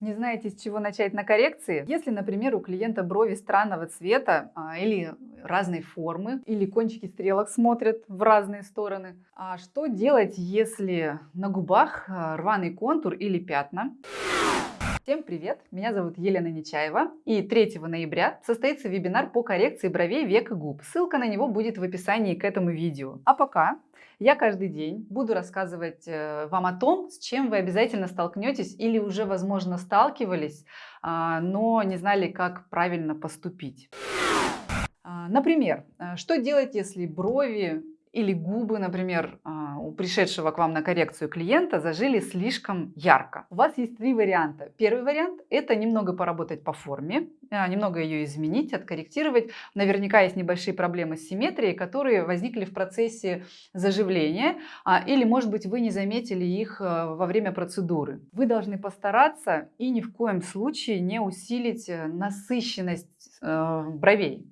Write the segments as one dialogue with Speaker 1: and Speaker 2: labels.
Speaker 1: Не знаете, с чего начать на коррекции? Если, например, у клиента брови странного цвета а, или разной формы, или кончики стрелок смотрят в разные стороны, а что делать, если на губах а, рваный контур или пятна? Всем привет! Меня зовут Елена Нечаева и 3 ноября состоится вебинар по коррекции бровей, век и губ. Ссылка на него будет в описании к этому видео. А пока я каждый день буду рассказывать э, вам о том, с чем вы обязательно столкнетесь или уже, возможно, сталкивались, а, но не знали, как правильно поступить. А, например, э, что делать, если брови или губы, например, а, у пришедшего к вам на коррекцию клиента зажили слишком ярко. У вас есть три варианта. Первый вариант – это немного поработать по форме, а, немного ее изменить, откорректировать. Наверняка есть небольшие проблемы с симметрией, которые возникли в процессе заживления, а, или, может быть, вы не заметили их во время процедуры. Вы должны постараться и ни в коем случае не усилить э, насыщенность э, бровей.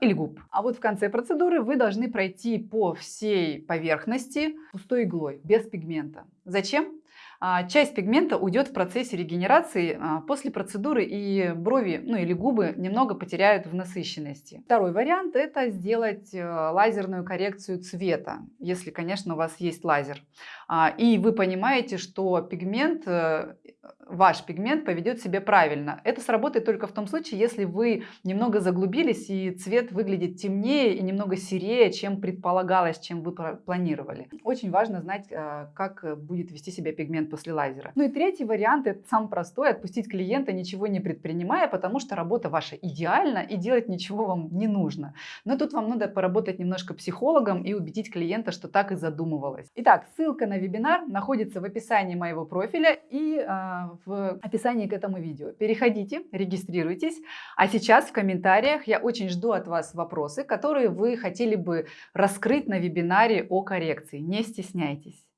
Speaker 1: Или губ. А вот в конце процедуры вы должны пройти по всей поверхности пустой иглой, без пигмента. Зачем? А, часть пигмента уйдет в процессе регенерации а, после процедуры, и брови ну или губы немного потеряют в насыщенности. Второй вариант – это сделать э, лазерную коррекцию цвета, если, конечно, у вас есть лазер. И вы понимаете, что пигмент э, ваш пигмент поведет себя правильно. Это сработает только в том случае, если вы немного заглубились и цвет выглядит темнее и немного серее, чем предполагалось, чем вы планировали. Очень важно знать, э, как будет вести себя пигмент после лазера. Ну и третий вариант, это самый простой, отпустить клиента, ничего не предпринимая, потому что работа ваша идеальна и делать ничего вам не нужно. Но тут вам надо поработать немножко психологом и убедить клиента, что так и задумывалось. Итак, ссылка на вебинар находится в описании моего профиля и э, в описании к этому видео. Переходите, регистрируйтесь. А сейчас в комментариях я очень жду от вас вопросы, которые вы хотели бы раскрыть на вебинаре о коррекции. Не стесняйтесь.